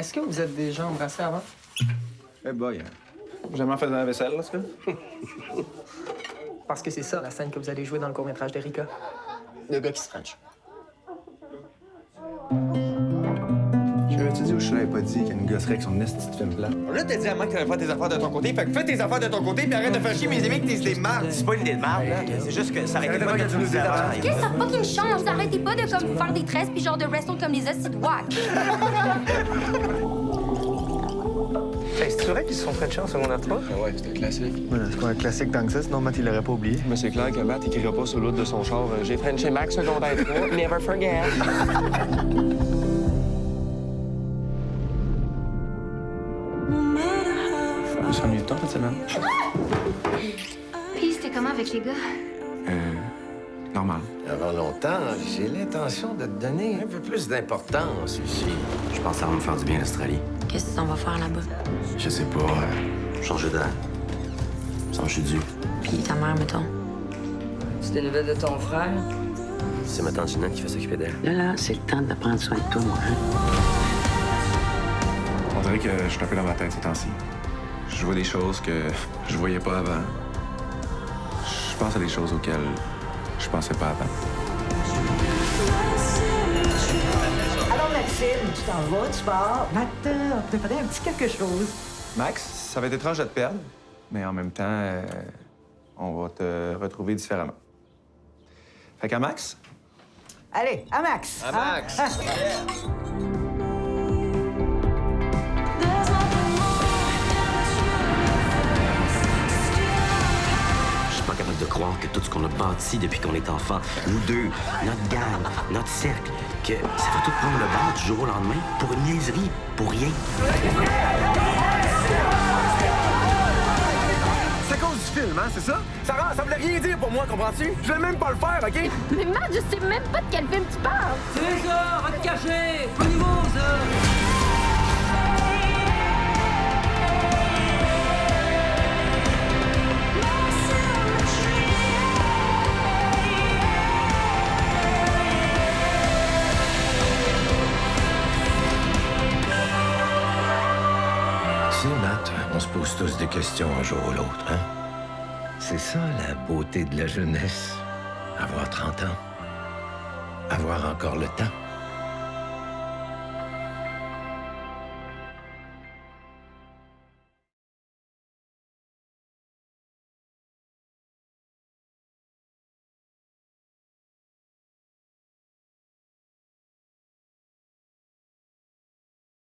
Est-ce que vous êtes déjà embrassé avant? Eh boy, hein. jamais fait la vaisselle, là, ce gars? Parce que c'est ça, la scène que vous allez jouer dans le court-métrage d'Erika. Le gars qui se french. J'avais-tu dit ou je l'avais pas dit qu'il y a une gosserie avec son esti de film plat? Là, t'as dit à moi que t'allais faire tes affaires de ton côté. Fait que fais tes affaires de ton côté, puis arrête de faire chier mes amis que t'es des mardes. C'est pas une idée de merde, là. C'est juste que ça été pas que tu nous. Qu'est-ce que ça fucking change? Arrêtez pas de comme faire des tresses puis genre de wrestle comme des hosties de. Hey, c'est vrai qu'ils se sont frenchés en secondaire 3? Ah ouais, c'était classique. c'est pas un classique tant que ça, sinon Matt, il l'aurait pas oublié. Mais c'est clair que Matt écrira pas sur l'autre de son char. euh, J'ai Frenché Max secondaire 3, never forget. Je me suis ennuyé de toi cette semaine. Puis c'était comment avec les gars? Euh. Normal. Avant longtemps, j'ai l'intention de te donner un peu plus d'importance ici. Je pense que ça va me faire du bien l'Australie. Qu'est-ce qu'on va faire là-bas? Je sais pas. euh, changer d'air. Changer du. Puis ta mère, mettons. C'est des nouvelles de ton frère? C'est ma tante Ginette qui va s'occuper d'elle. Là, là, c'est le temps de prendre soin de toi, moi. Hein? On dirait que je suis un peu dans ma tête ces temps-ci. Je vois des choses que je voyais pas avant. Je pense à des choses auxquelles je pensais pas avant. Alors, Maxime, tu t'en vas, tu pars. Maintenant, on préparer un petit quelque chose. Max, ça va être étrange de te perdre, mais en même temps, euh, on va te retrouver différemment. Fait qu'à Max, Allez, à Max. À Max. Hein? Capable de croire que tout ce qu'on a bâti depuis qu'on est enfant, nous deux, notre gang, notre cercle, que ça va tout prendre le bord du jour au lendemain pour une niaiserie, pour rien. C'est à cause du film, hein, c'est ça? Ça, ça voulait rien dire pour moi, comprends-tu? Je vais même pas le faire, OK? Mais Matt, je sais même pas de quel film tu parles! C'est ça, va te cacher. Au niveau, ça. On se pose tous des questions un jour ou l'autre, hein? C'est ça la beauté de la jeunesse. Avoir 30 ans. Avoir encore le temps.